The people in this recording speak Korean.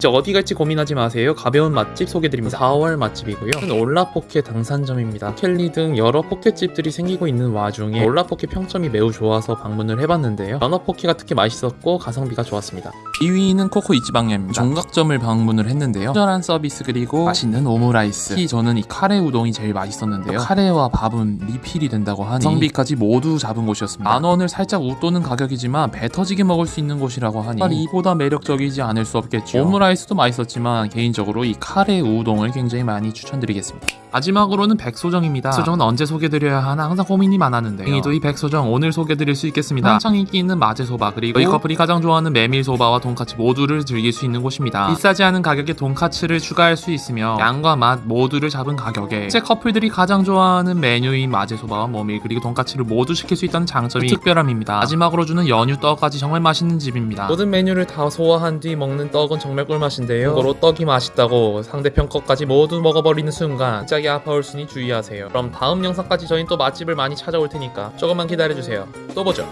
이제 어디 갈지 고민하지 마세요. 가벼운 맛집 소개드립니다. 4월 맛집이고요. 올라포케 당산점입니다. 켈리 등 여러 포케집들이 생기고 있는 와중에 올라포케 평점이 매우 좋아서 방문을 해봤는데요. 연어포케가 특히 맛있었고 가성비가 좋았습니다. 2위는 코코 이치방야입니다. 종각점을 방문을 했는데요. 친절한 서비스 그리고 맛있는 오므라이스. 특히 저는 이 카레 우동이 제일 맛있었는데요. 카레와 밥은 리필이 된다고 하니 성비까지 모두 잡은 곳이었습니다. 만 원을 살짝 웃도는 가격이지만 배 터지게 먹을 수 있는 곳이라고 하니 정말 이보다 매력적이지 않을 수 없겠죠. 오므라이스도 맛있었지만 개인적으로 이 카레 우동을 굉장히 많이 추천드리겠습니다. 마지막으로는 백소정입니다. 백소정은 언제 소개드려야 하나 항상 고민이 많았는데요. 다행히도 이 백소정 오늘 소개드릴 수 있겠습니다. 한창 인기 있는 마제소바 그리고 이 커플이 가장 좋아하는 메밀소바와 돈까츠 모두를 즐길 수 있는 곳입니다. 비싸지 않은 가격에 돈까츠를 추가할 수 있으며 양과 맛 모두를 잡은 가격에 실제 커플들이 가장 좋아하는 메뉴인 마제소바와 모밀 그리고 돈까츠를 모두 시킬 수 있다는 장점이 특별함입니다. 마지막으로 주는 연유 떡까지 정말 맛있는 집입니다. 모든 메뉴를 다 소화한 뒤 먹는 떡은 정말 꿀맛인데요. 고로 떡이 맛있다고 상대편 것까지 모두 먹어버리는 순간 갑자기 아파올 수니 주의하세요. 그럼 다음 영상까지 저희는 또 맛집을 많이 찾아올 테니까 조금만 기다려주세요. 또 보죠.